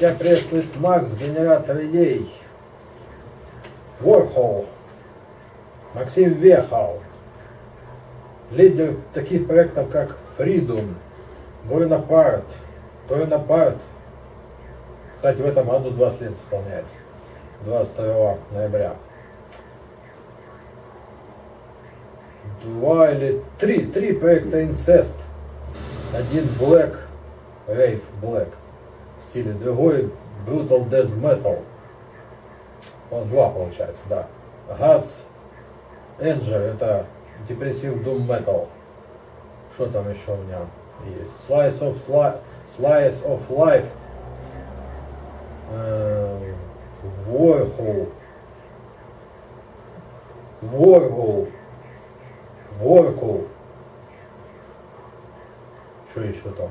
Тебя приветствует Макс, генератор идей. Warhol. Максим Вехал. Лидер таких проектов, как Freedom, Bonaparte, Bonaparte. Кстати, в этом году 20 лет исполняется. 22 ноября. Два или три, три проекта Incest. Один Black, Rave Black стиле, другой Brutal Death Metal. Он два получается, да. Gods Anger это депрессив Doom Metal. Что там еще у меня есть? Slice of, Sli Slice of Life. Э, Warhol. Warhol. Что еще там?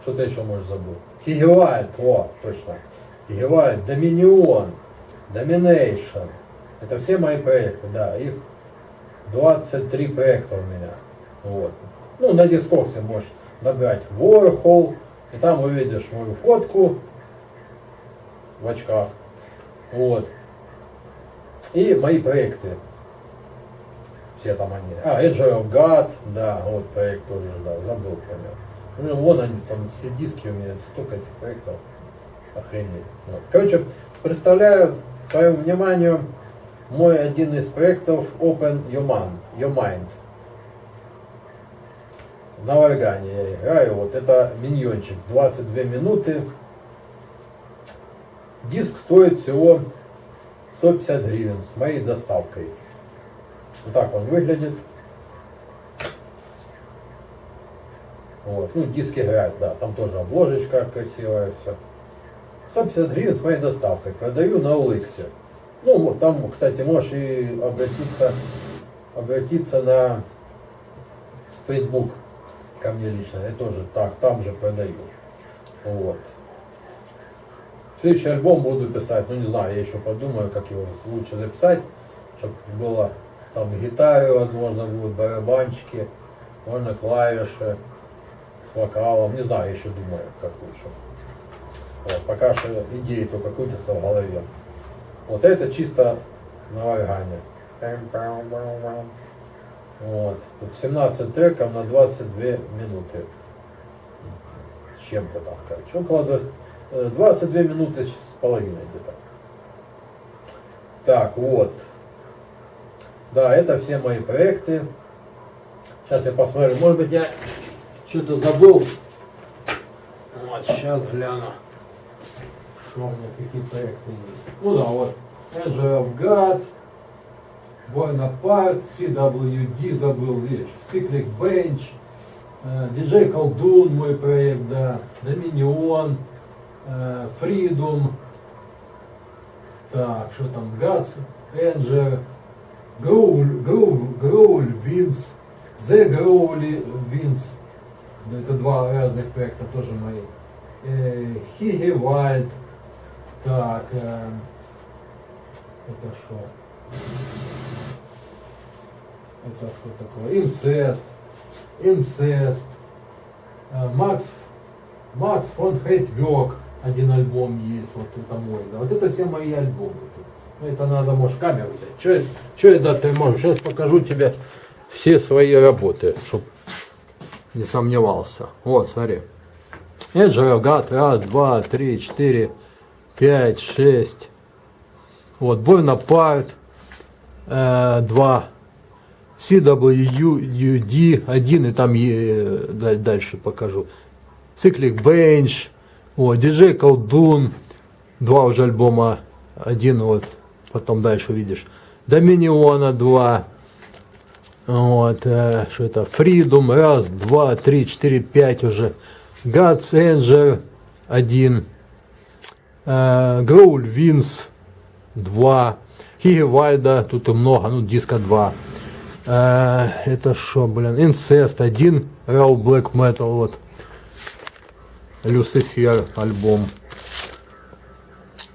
Что ты еще, может, забыл? Хигевальд, о, точно. Хигевальд, Доминион, Domination. Это все мои проекты, да. Их 23 проекта у меня. Вот. Ну, на дискорсе можешь набрать Warhol, и там увидишь мою фотку в очках. Вот. И мои проекты. Все там они. А, Edge of God, да, вот проект тоже, да, забыл про него. Ну, вон они, там все диски у меня, столько этих проектов. Охренеть. Вот. Короче, представляю твоему вниманию мой один из проектов Open Your Mind. Your Mind. На органе я играю. Вот это миньончик. 22 минуты. Диск стоит всего 150 гривен с моей доставкой. Вот так он выглядит. Вот. Ну, диск играет, да. Там тоже обложечка красивая, все. 150 гривен с моей доставкой. Продаю на OLX. Ну, вот там, кстати, можешь и обратиться, обратиться на Facebook ко мне лично. Я тоже так, там же продаю. Вот. Следующий альбом буду писать, ну не знаю, я еще подумаю, как его лучше записать, чтобы было там гитары, возможно, будут барабанчики, можно клавиши с вокалом, не знаю, еще думаю, как лучше. Вот, пока что идеи только крутятся в голове. Вот это чисто на органе. Вот. Тут 17 треков на 22 минуты. С чем-то там, короче. Около 20, 22 э, минуты с половиной где-то. Так, вот. Да, это все мои проекты. Сейчас я посмотрю. Может быть, я что-то забыл. Вот, сейчас гляну. Что у меня, какие проекты есть. Ну да, вот. Of God, Bonaparte, CWD забыл, видишь, Cyclic Bench, DJ Колдун мой проект, да, Dominion, Freedom, так, что там, Guts, Anger, Growl, Growl, Growl Vince, The Growly Vince, это два разных проекта, тоже мои. Хигевальд, так, это что? Это что такое? Инцест. Инцест. Э, Макс, Макс фон Хейтвек. Один альбом есть. Вот это мой. Да. Вот это все мои альбомы. Ну, это надо, может, камеру взять. Что это ты можешь? Сейчас покажу тебе все свои работы, чтобы не сомневался. Вот, смотри. Это гад. Раз, два, три, четыре, пять, шесть, вот, Bonaparte э, 2, CWD 1, и там э, дальше покажу. Cyclic Bench, вот, DJ Колдун, два уже альбома, один вот, потом дальше увидишь. Доминиона 2, вот, э, что это, Freedom, раз, два, три, четыре, пять уже. God's Angel 1, э, Growl Vince 2. Хигевальда, тут и много, ну диска 2. Э, это что, блин, Инцест 1, Real Black Metal, вот. Люцифер альбом.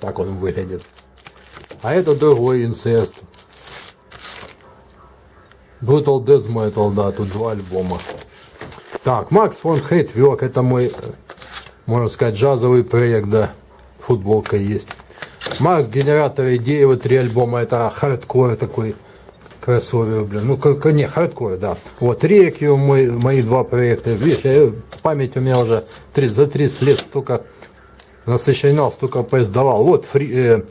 Так он выглядит. А это другой инцест. Brutal Death Metal, да, тут два альбома. Так, Макс фон Хейтвек, это мой можно сказать, джазовый проект, да, футболка есть. Марс, генератор идеи, вот три альбома, это хардкор такой, кроссовер, блин, ну, как, не, хардкор, да. Вот, Рекью, мой, мои два проекта, видишь, я, память у меня уже 30, за 30 лет столько насыщенал, столько поиздавал. Вот, фри, э,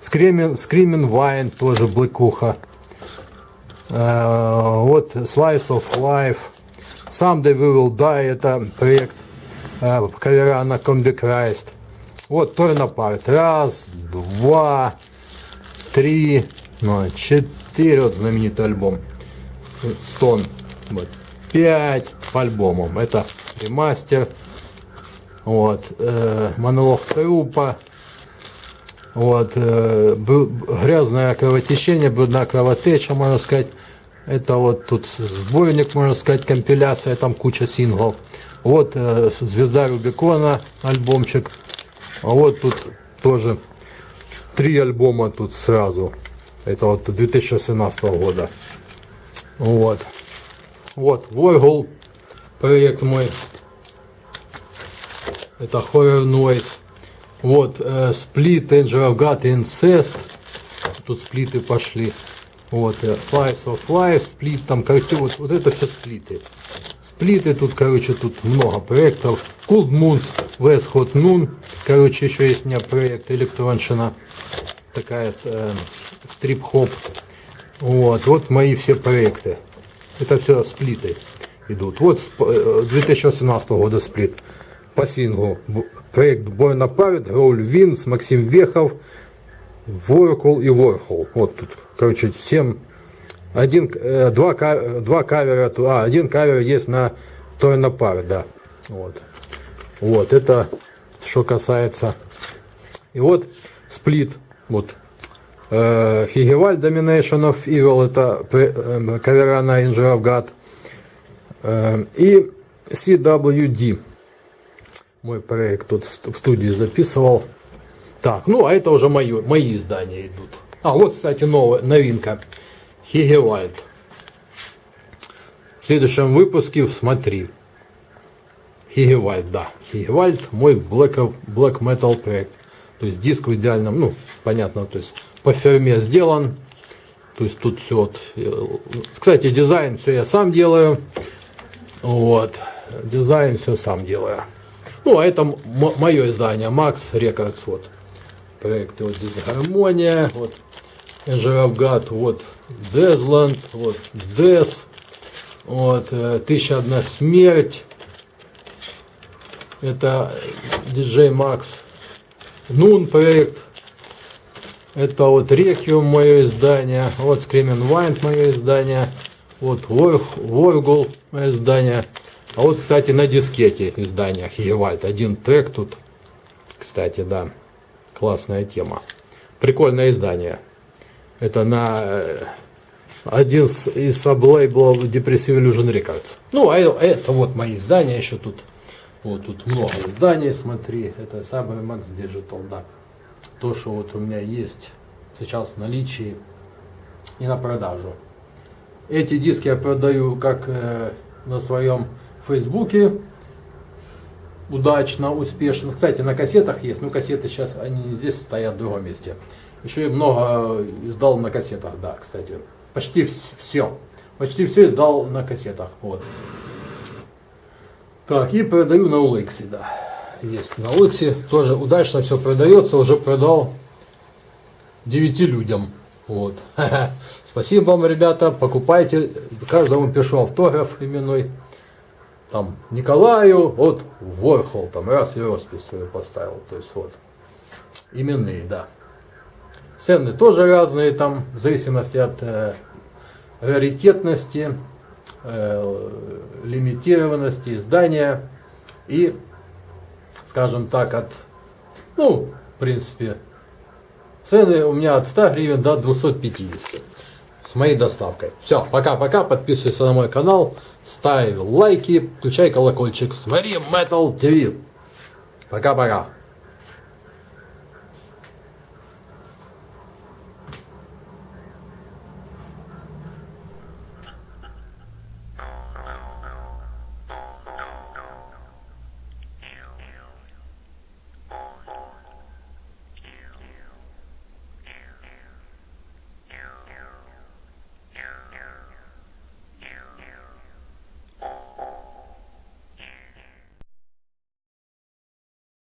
Screaming, Screaming Wine, тоже блэкуха. Э, вот, Slice of Life. Someday We Will Die, это проект э, кавера на Combi Christ. Вот, Torn Apart. Раз, два, три, ну, четыре, вот знаменитый альбом. Стон. Вот. Пять альбомам. Это ремастер. Вот. Э, монолог трупа. Вот. Э, грязное кровотечение, брудная кровотеча, можно сказать. Это вот тут сборник, можно сказать, компиляция, там куча синглов. Вот э, «Звезда Рубикона» альбомчик. А вот тут тоже три альбома тут сразу. Это вот 2017 года. Вот. Вот, Warhol проект мой. Это Horror Noise. Вот, э, Split, Angel of God, Incest. Тут сплиты пошли. Вот, э, Slice of Life, Split, там, короче, вот, вот это все сплиты. Сплиты тут, короче, тут много проектов. Cold Moons, West Hot Noon. Короче, еще есть у меня проект электронщина. Такая э, стрип-хоп. Вот, вот мои все проекты. Это все сплиты идут. Вот 2018 э, года сплит по синглу. Проект Born Apart, Роуль Винс, Максим Вехов, Воркул и Ворхол. Вот тут, короче, 7 один, э, два, два кавера, а, один кавер есть на Торнопар, да. Вот. Вот, это что касается. И вот сплит, вот. Э, Хигеваль Domination of Evil, это э, кавера на Injure. Э, и CWD. Мой проект тут в студии записывал. Так, ну а это уже мои, мои издания идут. А вот, кстати, новая новинка. Хигевальд. В следующем выпуске смотри. Хигевальд, да. Хигевальд, мой black, black metal проект. То есть диск в идеальном, ну, понятно, то есть по ферме сделан. То есть тут все вот... Э, кстати, дизайн все я сам делаю. Вот. Дизайн все сам делаю. Ну, а это мое издание, Max Records, вот. Проекты вот дисгармония, вот Жиравгат, вот Дезланд, вот Дез, вот э, Тысяча одна смерть, это диджей Макс, Нун проект, это вот Рекиум мое издание, вот Скремен Вайнд мое издание, вот Воргул мое издание, а вот, кстати, на дискете издания Хиевальд, один трек тут, кстати, да, классная тема, прикольное издание. Это на э, один из саблейблов Depressive Illusion Records. Ну, а это вот мои издания еще тут. Вот тут много изданий, смотри. Это самый Max Digital, да. То, что вот у меня есть сейчас в наличии и на продажу. Эти диски я продаю как э, на своем фейсбуке. Удачно, успешно. Кстати, на кассетах есть. Ну, кассеты сейчас, они здесь стоят в другом месте. Еще и много издал на кассетах, да, кстати. Почти все. Почти все издал на кассетах. Вот. Так, и продаю на Улыксе, да. Есть на Улыксе. Тоже удачно все продается. Уже продал 9 людям. Вот. Спасибо вам, ребята. Покупайте. Каждому пишу автограф именной. Там Николаю, вот Ворхол, там раз и роспись свою поставил. То есть вот. Именные, да. Цены тоже разные, там, в зависимости от э, раритетности, э, лимитированности издания и, скажем так, от, ну, в принципе, цены у меня от 100 гривен до 250 с моей доставкой. Все, пока-пока, подписывайся на мой канал, ставь лайки, включай колокольчик, смотри Metal TV. Пока-пока.